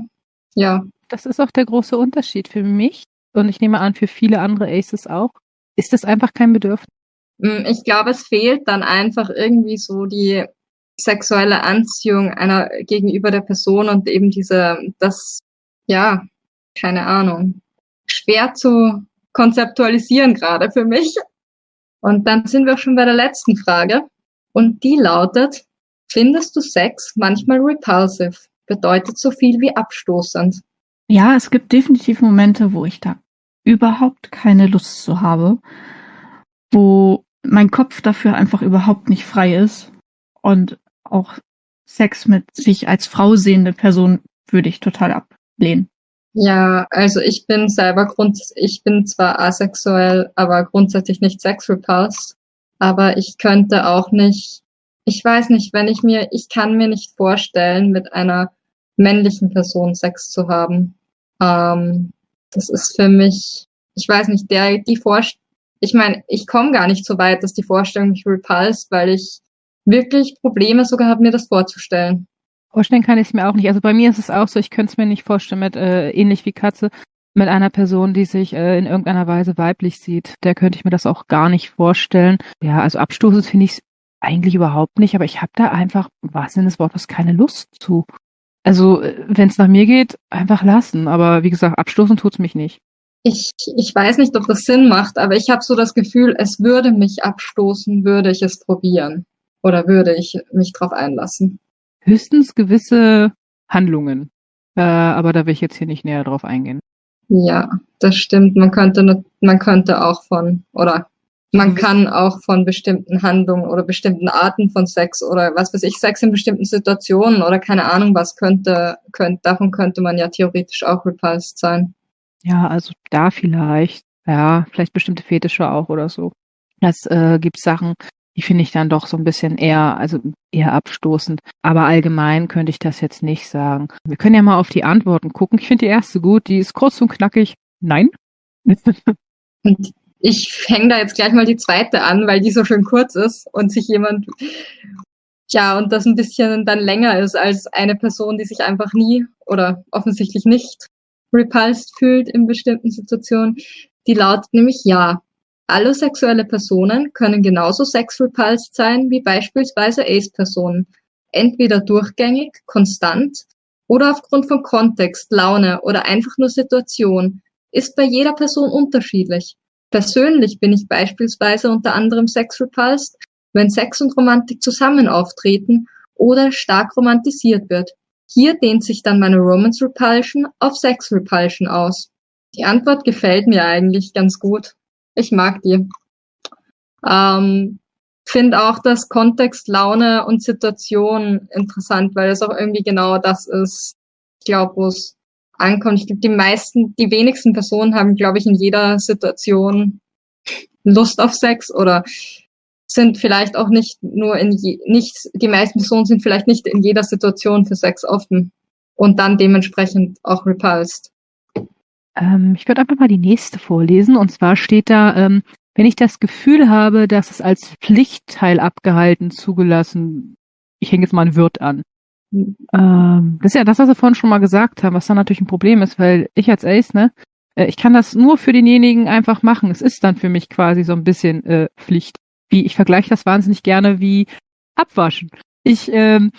[SPEAKER 3] Ja,
[SPEAKER 4] Das ist auch der große Unterschied für mich und ich nehme an, für viele andere Aces auch. Ist das einfach kein Bedürfnis?
[SPEAKER 3] Mm, Ich glaube, es fehlt dann einfach irgendwie so die sexuelle Anziehung einer gegenüber der Person und eben diese, das, ja, keine Ahnung, schwer zu konzeptualisieren gerade für mich. Und dann sind wir schon bei der letzten Frage. Und die lautet, findest du Sex manchmal repulsive? Bedeutet so viel wie abstoßend.
[SPEAKER 5] Ja, es gibt definitiv Momente, wo ich da überhaupt keine Lust zu habe, wo mein Kopf dafür einfach überhaupt nicht frei ist und auch Sex mit sich als Frau sehende Person würde ich total ablehnen.
[SPEAKER 3] Ja, also ich bin selber grund, ich bin zwar asexuell, aber grundsätzlich nicht sexrepulsed. Aber ich könnte auch nicht, ich weiß nicht, wenn ich mir, ich kann mir nicht vorstellen, mit einer männlichen Person Sex zu haben. Ähm, das ist für mich, ich weiß nicht, der, die Vorstellung, ich meine, ich komme gar nicht so weit, dass die Vorstellung mich repulst, weil ich wirklich Probleme sogar habe, mir das vorzustellen.
[SPEAKER 4] Vorstellen kann ich es mir auch nicht. Also bei mir ist es auch so, ich könnte es mir nicht vorstellen mit, äh, ähnlich wie Katze, mit einer Person, die sich äh, in irgendeiner Weise weiblich sieht. Der könnte ich mir das auch gar nicht vorstellen. Ja, also abstoßend finde ich es eigentlich überhaupt nicht, aber ich habe da einfach, im wahrsten Sinne des Wortes, keine Lust zu. Also, wenn es nach mir geht, einfach lassen. Aber wie gesagt, abstoßen tut's mich nicht.
[SPEAKER 3] Ich, ich weiß nicht, ob das Sinn macht, aber ich habe so das Gefühl, es würde mich abstoßen, würde ich es probieren. Oder würde ich mich drauf einlassen.
[SPEAKER 4] Höchstens gewisse Handlungen. Äh, aber da will ich jetzt hier nicht näher drauf eingehen.
[SPEAKER 3] Ja, das stimmt. Man könnte, man könnte auch von, oder man kann auch von bestimmten Handlungen oder bestimmten Arten von Sex oder was weiß ich, Sex in bestimmten Situationen oder keine Ahnung was könnte, könnte, davon könnte man ja theoretisch auch repulsed sein.
[SPEAKER 4] Ja, also da vielleicht. Ja, vielleicht bestimmte Fetische auch oder so. Das äh, gibt Sachen, die finde ich dann doch so ein bisschen eher, also eher abstoßend. Aber allgemein könnte ich das jetzt nicht sagen. Wir können ja mal auf die Antworten gucken. Ich finde die erste gut, die ist kurz und knackig. Nein. [LAUGHS]
[SPEAKER 3] Und ich hänge da jetzt gleich mal die zweite an, weil die so schön kurz ist und sich jemand, ja, und das ein bisschen dann länger ist als eine Person, die sich einfach nie oder offensichtlich nicht repulsed fühlt in bestimmten Situationen. Die lautet nämlich ja. Alle sexuelle Personen können genauso sexrepulsed sein wie beispielsweise Ace-Personen. Entweder durchgängig, konstant oder aufgrund von Kontext, Laune oder einfach nur Situation. Ist bei jeder Person unterschiedlich. Persönlich bin ich beispielsweise unter anderem sexrepulsed, wenn Sex und Romantik zusammen auftreten oder stark romantisiert wird. Hier dehnt sich dann meine Romance Repulsion auf Sex Repulsion aus. Die Antwort gefällt mir eigentlich ganz gut. Ich mag die. Ähm, Finde auch das Kontext, Laune und Situation interessant, weil es auch irgendwie genau das ist, ich glaube, wo es ankommt. Ich glaube, die meisten, die wenigsten Personen haben, glaube ich, in jeder Situation Lust auf Sex oder sind vielleicht auch nicht nur in je, nicht, die meisten Personen sind vielleicht nicht in jeder Situation für Sex offen und dann dementsprechend auch repulsed.
[SPEAKER 4] Ähm, ich würde einfach mal die nächste vorlesen. Und zwar steht da, ähm, wenn ich das Gefühl habe, dass es als Pflichtteil abgehalten, zugelassen, ich hänge jetzt mal ein Wirt an. Mhm. Ähm, das ist ja das, was wir vorhin schon mal gesagt haben, was dann natürlich ein Problem ist, weil ich als Ace, ne, äh, ich kann das nur für denjenigen einfach machen. Es ist dann für mich quasi so ein bisschen äh, Pflicht. Wie ich vergleiche das wahnsinnig gerne wie Abwaschen. Ich ähm,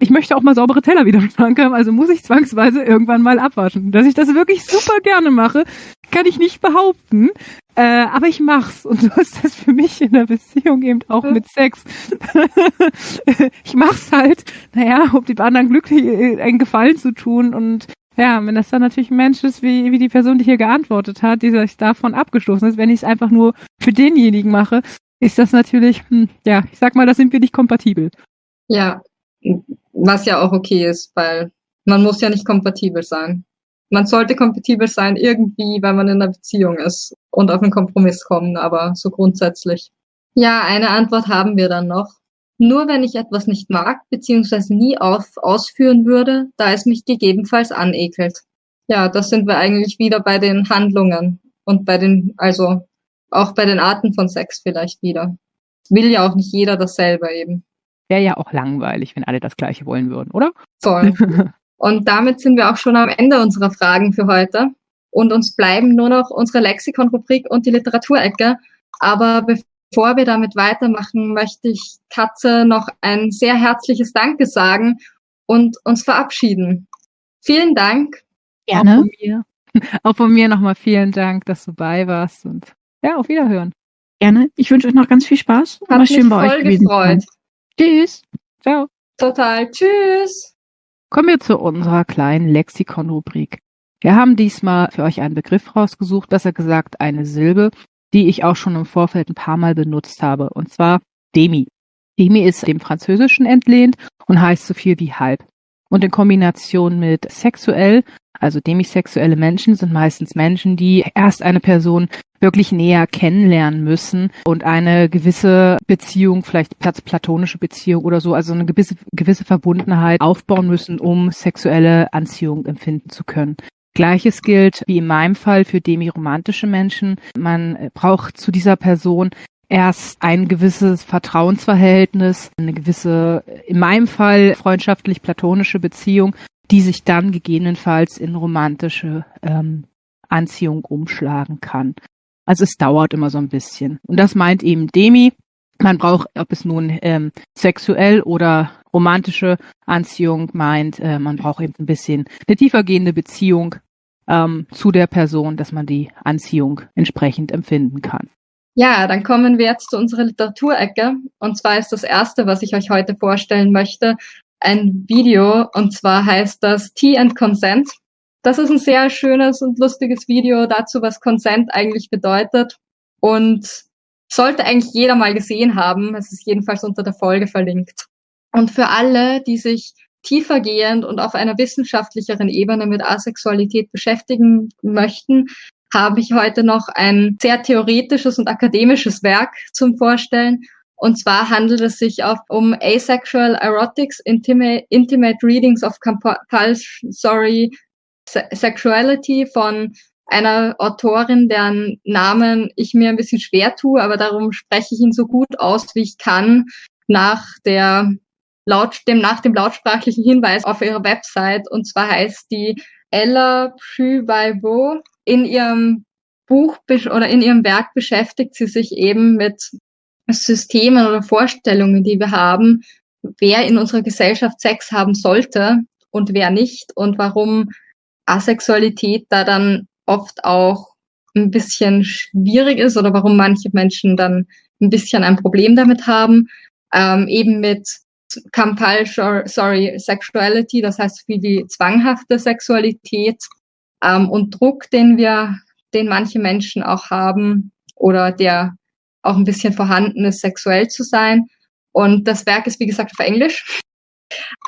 [SPEAKER 4] ich möchte auch mal saubere Teller wieder im Schrank haben, also muss ich zwangsweise irgendwann mal abwaschen. Dass ich das wirklich super gerne mache, kann ich nicht behaupten. Äh, aber ich mach's. Und so ist das für mich in der Beziehung eben auch mit Sex. [LAUGHS] ich mach's halt, naja, um dem anderen glücklich äh, einen Gefallen zu tun. Und ja, wenn das dann natürlich ein Mensch ist, wie, wie die Person, die hier geantwortet hat, die sich davon abgestoßen ist, wenn ich es einfach nur für denjenigen mache, ist das natürlich, hm, ja, ich sag mal, da sind wir nicht kompatibel.
[SPEAKER 3] Ja, was ja auch okay ist, weil man muss ja nicht kompatibel sein. Man sollte kompatibel sein irgendwie, wenn man in einer Beziehung ist und auf einen Kompromiss kommen, aber so grundsätzlich. Ja, eine Antwort haben wir dann noch. Nur wenn ich etwas nicht mag, beziehungsweise nie auf, ausführen würde, da es mich gegebenenfalls anekelt. Ja, das sind wir eigentlich wieder bei den Handlungen und bei den, also auch bei den Arten von Sex vielleicht wieder. Will ja auch nicht jeder dasselbe eben.
[SPEAKER 4] Wäre ja auch langweilig, wenn alle das Gleiche wollen würden, oder?
[SPEAKER 3] Voll. [LAUGHS] Und damit sind wir auch schon am Ende unserer Fragen für heute. Und uns bleiben nur noch unsere Lexikon-Rubrik und die Literaturecke. Aber bevor wir damit weitermachen, möchte ich Katze noch ein sehr herzliches Danke sagen und uns verabschieden. Vielen Dank.
[SPEAKER 4] Gerne. Auch von mir, [LAUGHS] auch von mir nochmal vielen Dank, dass du bei warst und ja, auf Wiederhören.
[SPEAKER 5] Gerne. Ich wünsche euch noch ganz viel Spaß.
[SPEAKER 3] Hat mich schön bei voll euch gefreut.
[SPEAKER 4] Tschüss. Ciao.
[SPEAKER 3] Total. Tschüss.
[SPEAKER 4] Kommen wir zu unserer kleinen Lexikon-Rubrik. Wir haben diesmal für euch einen Begriff rausgesucht, besser gesagt eine Silbe, die ich auch schon im Vorfeld ein paar Mal benutzt habe, und zwar Demi. Demi ist dem Französischen entlehnt und heißt so viel wie halb. Und in Kombination mit sexuell, also demisexuelle Menschen sind meistens Menschen, die erst eine Person wirklich näher kennenlernen müssen und eine gewisse Beziehung, vielleicht platonische Beziehung oder so, also eine gewisse, gewisse Verbundenheit aufbauen müssen, um sexuelle Anziehung empfinden zu können. Gleiches gilt wie in meinem Fall für demiromantische Menschen. Man braucht zu dieser Person erst ein gewisses Vertrauensverhältnis, eine gewisse, in meinem Fall freundschaftlich-platonische Beziehung, die sich dann gegebenenfalls in romantische ähm, Anziehung umschlagen kann. Also es dauert immer so ein bisschen. Und das meint eben Demi. Man braucht, ob es nun ähm, sexuell oder romantische Anziehung meint, äh, man braucht eben ein bisschen eine tiefergehende Beziehung ähm, zu der Person, dass man die Anziehung entsprechend empfinden kann.
[SPEAKER 3] Ja, dann kommen wir jetzt zu unserer Literaturecke. Und zwar ist das erste, was ich euch heute vorstellen möchte, ein Video. Und zwar heißt das Tea and Consent. Das ist ein sehr schönes und lustiges Video dazu, was Consent eigentlich bedeutet und sollte eigentlich jeder mal gesehen haben. Es ist jedenfalls unter der Folge verlinkt. Und für alle, die sich tiefergehend und auf einer wissenschaftlicheren Ebene mit Asexualität beschäftigen möchten, habe ich heute noch ein sehr theoretisches und akademisches Werk zum Vorstellen. Und zwar handelt es sich auch um Asexual Erotics, Intimate, Intimate Readings of Compulsory Sexuality von einer Autorin, deren Namen ich mir ein bisschen schwer tue, aber darum spreche ich ihn so gut aus, wie ich kann, nach der laut, dem, nach dem lautsprachlichen Hinweis auf ihrer Website. Und zwar heißt die Ella Pübaibo. In ihrem Buch oder in ihrem Werk beschäftigt sie sich eben mit Systemen oder Vorstellungen, die wir haben, wer in unserer Gesellschaft Sex haben sollte und wer nicht und warum Asexualität da dann oft auch ein bisschen schwierig ist oder warum manche Menschen dann ein bisschen ein Problem damit haben, ähm, eben mit Compulsory sorry, Sexuality, das heißt wie zwanghafte Sexualität ähm, und Druck, den wir, den manche Menschen auch haben oder der auch ein bisschen vorhanden ist, sexuell zu sein. Und das Werk ist, wie gesagt, auf Englisch.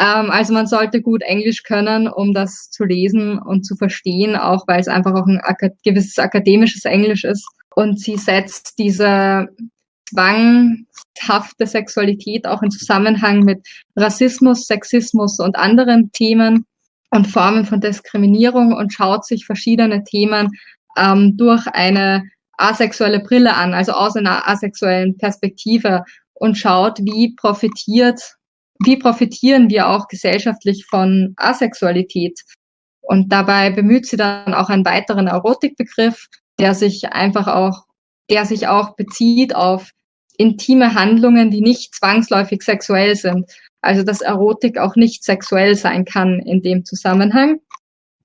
[SPEAKER 3] Ähm, also man sollte gut Englisch können, um das zu lesen und zu verstehen, auch weil es einfach auch ein gewisses akademisches Englisch ist. Und sie setzt diese zwanghafte Sexualität auch in Zusammenhang mit Rassismus, Sexismus und anderen Themen und Formen von Diskriminierung und schaut sich verschiedene Themen ähm, durch eine asexuelle Brille an, also aus einer asexuellen Perspektive und schaut, wie profitiert, wie profitieren wir auch gesellschaftlich von Asexualität. Und dabei bemüht sie dann auch einen weiteren Erotikbegriff, der sich einfach auch, der sich auch bezieht auf intime Handlungen, die nicht zwangsläufig sexuell sind. Also dass Erotik auch nicht sexuell sein kann in dem Zusammenhang.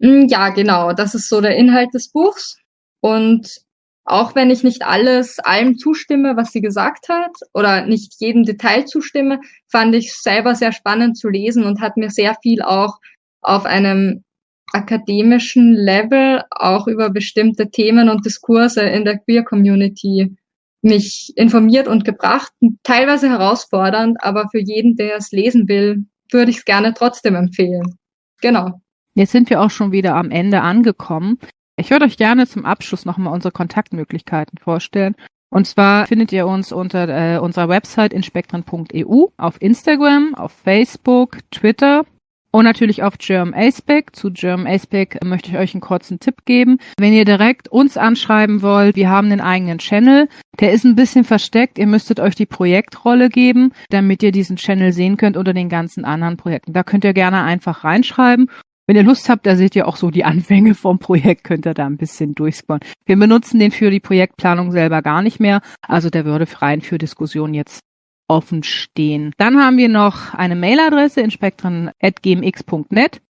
[SPEAKER 3] Hm, ja, genau, das ist so der Inhalt des Buchs. Und auch wenn ich nicht alles allem zustimme, was sie gesagt hat, oder nicht jedem Detail zustimme, fand ich selber sehr spannend zu lesen und hat mir sehr viel auch auf einem akademischen Level auch über bestimmte Themen und Diskurse in der Queer Community mich informiert und gebracht, teilweise herausfordernd, aber für jeden, der es lesen will, würde ich es gerne trotzdem empfehlen. Genau.
[SPEAKER 4] Jetzt sind wir auch schon wieder am Ende angekommen. Ich würde euch gerne zum Abschluss nochmal unsere Kontaktmöglichkeiten vorstellen. Und zwar findet ihr uns unter äh, unserer Website inspektren.eu auf Instagram, auf Facebook, Twitter und natürlich auf German Aspec. Zu German Aspec möchte ich euch einen kurzen Tipp geben. Wenn ihr direkt uns anschreiben wollt, wir haben einen eigenen Channel. Der ist ein bisschen versteckt. Ihr müsstet euch die Projektrolle geben, damit ihr diesen Channel sehen könnt unter den ganzen anderen Projekten. Da könnt ihr gerne einfach reinschreiben wenn ihr Lust habt, da seht ihr auch so die Anfänge vom Projekt, könnt ihr da ein bisschen durchscrollen. Wir benutzen den für die Projektplanung selber gar nicht mehr, also der würde rein für Diskussionen jetzt offen stehen. Dann haben wir noch eine Mailadresse in spektren.gmx.net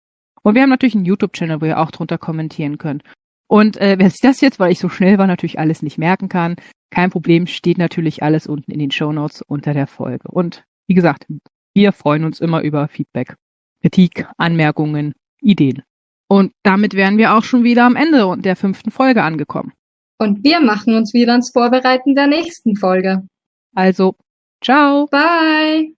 [SPEAKER 4] und wir haben natürlich einen YouTube-Channel, wo ihr auch drunter kommentieren könnt. Und äh, wer sich das jetzt, weil ich so schnell war, natürlich alles nicht merken kann, kein Problem, steht natürlich alles unten in den Show Notes unter der Folge. Und wie gesagt, wir freuen uns immer über Feedback, Kritik, Anmerkungen, Ideen. Und damit wären wir auch schon wieder am Ende der fünften Folge angekommen.
[SPEAKER 3] Und wir machen uns wieder ans Vorbereiten der nächsten Folge.
[SPEAKER 4] Also, ciao.
[SPEAKER 3] Bye.